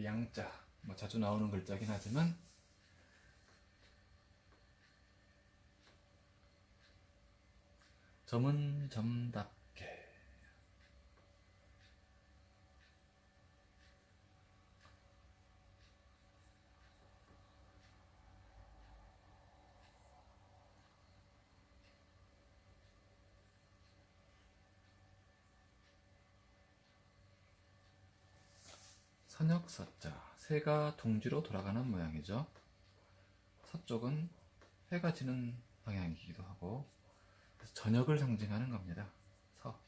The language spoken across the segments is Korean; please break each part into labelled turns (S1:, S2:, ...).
S1: 그 양자 뭐 자주 나오는 글자긴 하지만 점은 점답게 선역서자 새가 둥지로 돌아가는 모양이죠. 서쪽은 해가 지는 방향이기도 하고 저녁을 상징하는 겁니다. 서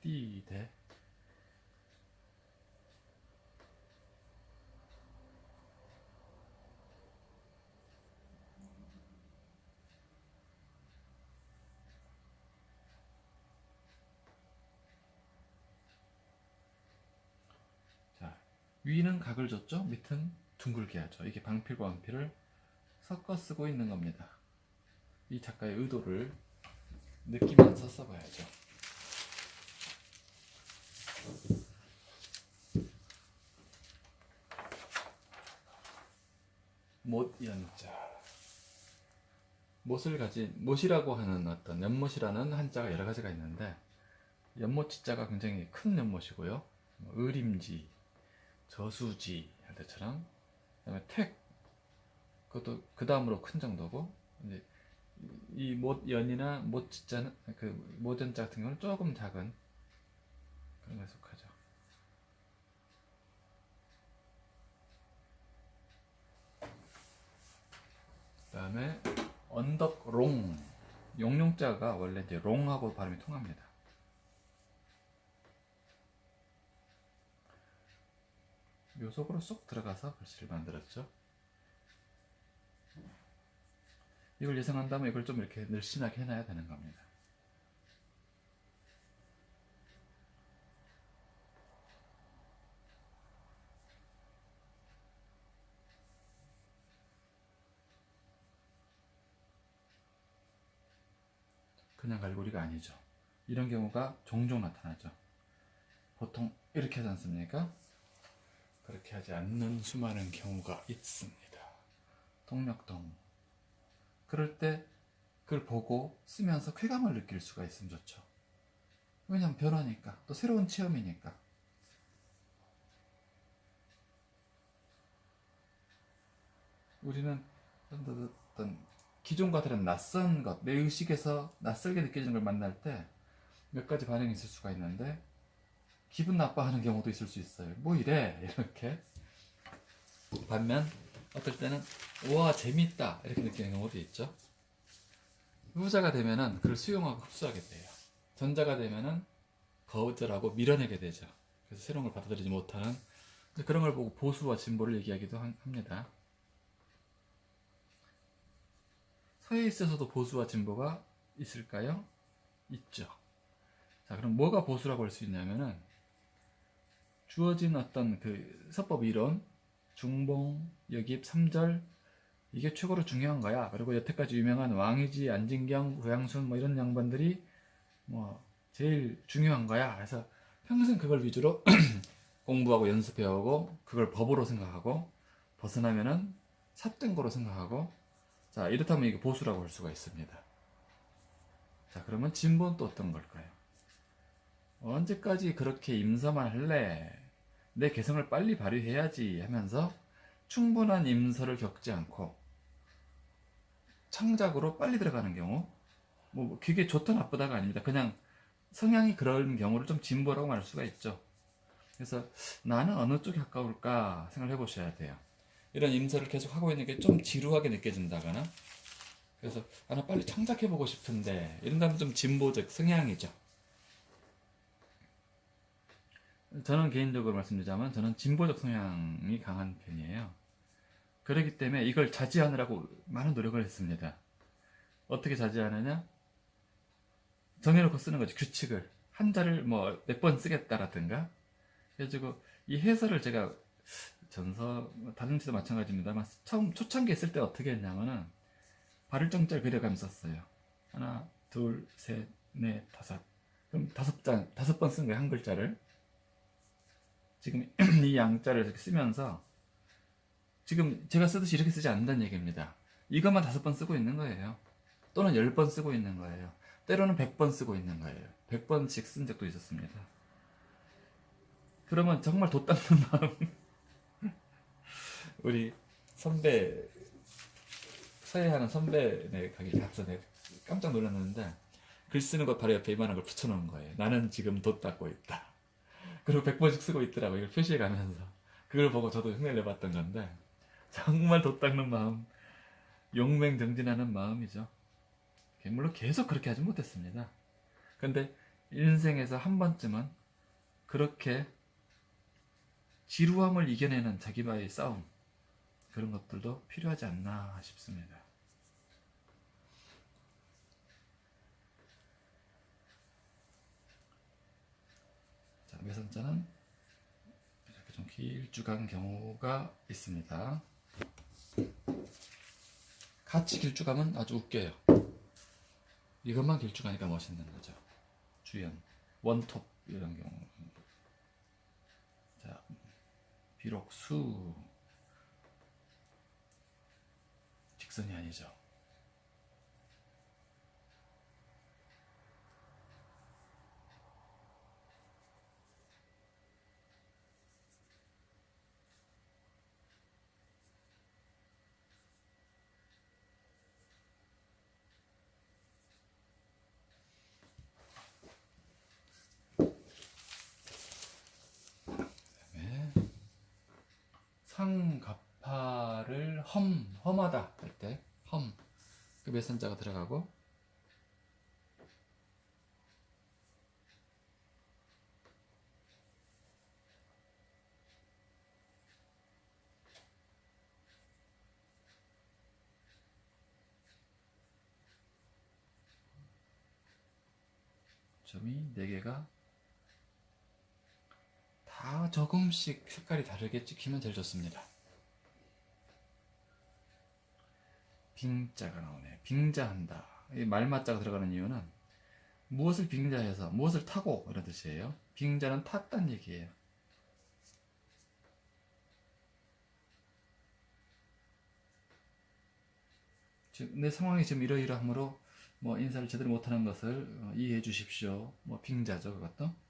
S1: 띠대 자 위는 각을 줬죠? 밑은 둥글게 하죠. 이게 방필과 완필을 섞어 쓰고 있는 겁니다. 이 작가의 의도를 느끼면서 써봐야죠. 못연자. 못을 가진 못이라고 하는 어떤 연못이라는 한자가 여러 가지가 있는데 연못지자가 굉장히 큰 연못이고요. 뭐 의림지 저수지 할 때처럼 그다음에 택 그것도 그 다음으로 큰 정도고 이제 이 못 연이나 못지자는 그 모전자 같은 경우는 조금 작은 그런 거에 속하죠. 그다음에 언덕롱 용용자가 원래 이제 롱하고 발음이 통합니다. 묘속으로 쏙 들어가서 글씨를 만들었죠. 이걸 예상한다면 이걸 좀 이렇게 늘씬하게 해놔야 되는 겁니다. 그냥 갈고리가 아니죠. 이런 경우가 종종 나타나죠. 보통 이렇게 하지 않습니까? 그렇게 하지 않는 수많은 경우가 있습니다. 동력동. 그럴 때 그걸 보고 쓰면서 쾌감을 느낄 수가 있으면 좋죠. 왜냐면 변화니까. 또 새로운 체험이니까. 우리는 어떤 기존과 다른 낯선 것, 내 의식에서 낯설게 느껴지는 걸 만날 때 몇 가지 반응이 있을 수가 있는데 기분 나빠하는 경우도 있을 수 있어요. 뭐 이래 이렇게 반면 어떨 때는 와 재밌다 이렇게 느끼는 경우도 있죠. 후자가 되면은 그걸 수용하고 흡수하게 돼요. 전자가 되면은 거절하고 밀어내게 되죠. 그래서 새로운 걸 받아들이지 못하는 그런 걸 보고 보수와 진보를 얘기하기도 합니다. 서에 있어서도 보수와 진보가 있을까요? 있죠. 자, 그럼 뭐가 보수라고 할 수 있냐면은 주어진 어떤 그 서법 이론, 중봉, 역입, 삼절 이게 최고로 중요한 거야. 그리고 여태까지 유명한 왕이지, 안진경, 구양순 뭐 이런 양반들이 뭐 제일 중요한 거야. 그래서 평생 그걸 위주로 공부하고 연습해오고 그걸 법으로 생각하고 벗어나면은 삿된 거로 생각하고 자 이렇다면 이게 보수라고 할 수가 있습니다. 자 그러면 진보는 또 어떤 걸까요? 언제까지 그렇게 임서만 할래? 내 개성을 빨리 발휘해야지 하면서 충분한 임서를 겪지 않고 창작으로 빨리 들어가는 경우 뭐 그게 좋다 나쁘다가 아닙니다. 그냥 성향이 그런 경우를 좀 진보라고 말할 수가 있죠. 그래서 나는 어느 쪽에 가까울까 생각을 해보셔야 돼요. 이런 임서를 계속 하고 있는 게 좀 지루하게 느껴진다거나 그래서 아, 나 빨리 창작해 보고 싶은데 이런다면 좀 진보적 성향이죠. 저는 개인적으로 말씀드리자면 저는 진보적 성향이 강한 편이에요. 그렇기 때문에 이걸 자제하느라고 많은 노력을 했습니다. 어떻게 자제하느냐? 정해놓고 쓰는 거죠. 규칙을. 한자를 뭐 몇 번 쓰겠다라든가. 그래가지고 이 해설을 제가 전서, 다른 데도 마찬가지입니다만 처음 초창기에 쓸때 어떻게 했냐면은 발을 정자를 그려가면서 썼어요. 하나, 둘, 셋, 넷, 다섯. 그럼 다섯 장 다섯 번 쓴 거예요 한 글자를 지금 이 양자를 이렇게 쓰면서 지금 제가 쓰듯이 이렇게 쓰지 않는다는 얘기입니다. 이것만 다섯 번 쓰고 있는 거예요. 또는 열 번 쓰고 있는 거예요. 때로는 백 번 쓰고 있는 거예요. 백 번씩 쓴 적도 있었습니다. 그러면 정말 돛 닦는 마음. 우리 선배 서예하는 선배네 가게 가서 내가 깜짝 놀랐는데 글 쓰는 것 바로 옆에 이만한 걸 붙여놓은 거예요. 나는 지금 돛 닦고 있다. 그리고 100번씩 쓰고 있더라고 이걸 표시해 가면서 그걸 보고 저도 흉내를 내봤던 건데 정말 돛 닦는 마음 용맹정진하는 마음이죠. 물론 계속 그렇게 하지 못했습니다. 근데 인생에서 한 번쯤은 그렇게 지루함을 이겨내는 자기와의 싸움 그런 것들도 필요하지 않나 싶습니다. 자, 외선자는 이렇게 좀 길쭉한 경우가 있습니다. 같이 길쭉하면 아주 웃겨요. 이것만 길쭉하니까 멋있는 거죠. 주연, 원톱 이런 경우. 자, 비록 수 직선이 아니죠. 상갑파를 험 험하다 할 때 험. 그 몇선자가 들어가고 점이 4개가 다 조금씩 색깔이 다르게 찍히면 제일 좋습니다. 빙자가 나오네. 빙자한다. 이 말맞자가 들어가는 이유는 무엇을 빙자해서 무엇을 타고 이런 뜻이에요. 빙자는 탔단 얘기예요. 내 상황이 지금 이러이러하므로 뭐 인사를 제대로 못하는 것을 어, 이해해 주십시오. 뭐 빙자죠 그것도.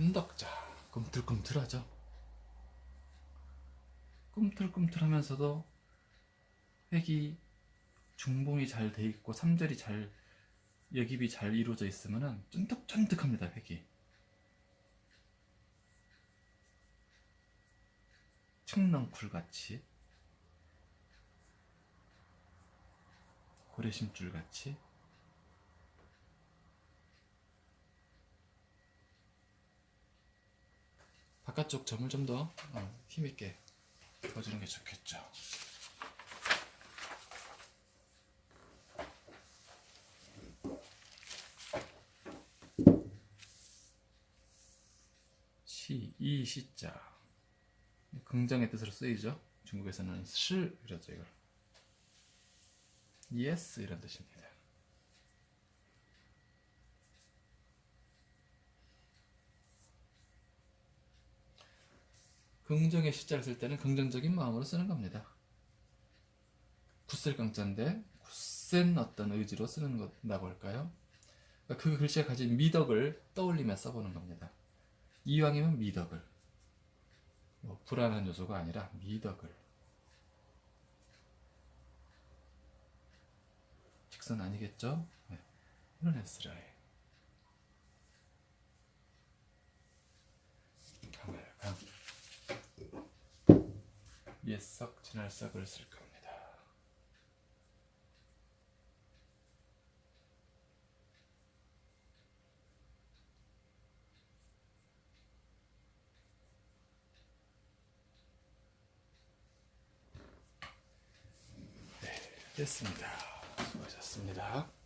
S1: 근덕자 꿈틀꿈틀하죠. 꿈틀꿈틀하면서도 획이 중봉이 잘 돼 있고 3절이 잘 여깁이 잘 이루어져 있으면은 쫀득쫀득합니다 획이. 청렁쿨 같이 고래심줄 같이 바깥쪽 점을 좀더 어, 힘있게 그어주는 게 좋겠죠. 시, 이 시자 긍정의 뜻으로 쓰이죠. 중국에서는 실 이러죠 이걸. yes 이런 뜻입니다. 긍정의 시자를 쓸 때는 긍정적인 마음으로 쓰는 겁니다. 굳셀 강자인데 굳센 어떤 의지로 쓰는 거다고 할까요? 그러니까 그 글씨가 가진 미덕을 떠올리며 써보는 겁니다. 이왕이면 미덕을 뭐 불안한 요소가 아니라 미덕을 직선 아니겠죠? 네. 이런 에스라엘 강을 강 옛석 진할석을 쓸 겁니다. 네, 됐습니다. 수고하셨습니다.